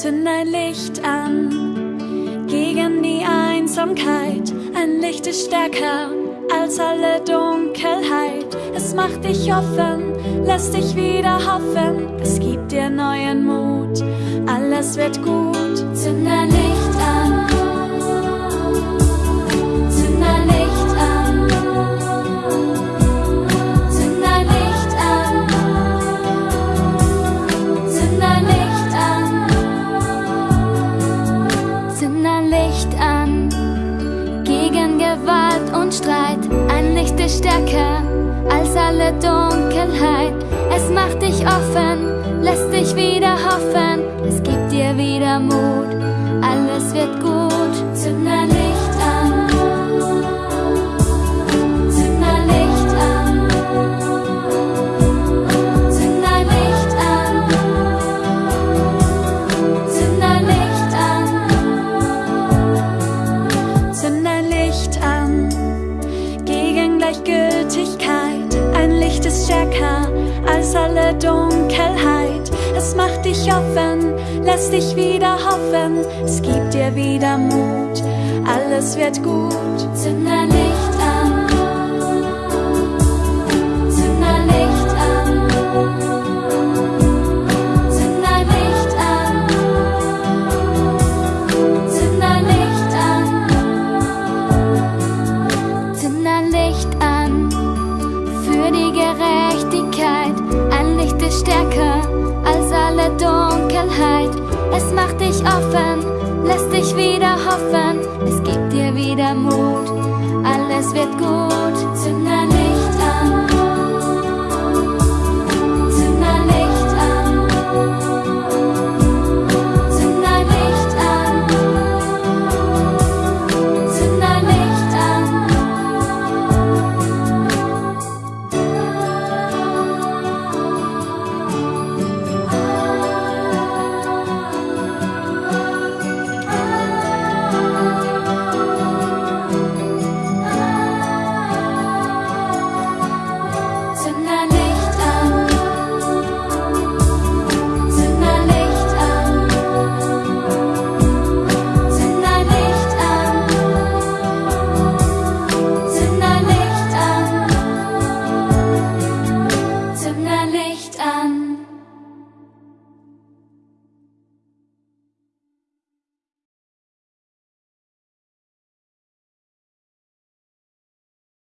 Zünd ein Licht an gegen die Einsamkeit. Ein Licht ist stärker als alle Dunkelheit. Es macht dich offen, lässt dich wieder hoffen. Es gibt dir neuen Mut, alles wird gut. Zünd und Streit. Ein Licht ist stärker als alle Dunkelheit. Es macht dich offen, lässt dich wieder hoffen. Es gibt dir wieder Mut, alles wird gut. Als alle Dunkelheit. Es macht dich offen, lässt dich wieder hoffen. Es gibt dir wieder Mut, alles wird gut. Zünd ist stärker als alle Dunkelheit. Es macht dich offen, lässt dich wieder hoffen. Es gibt dir wieder Mut, alles wird gut.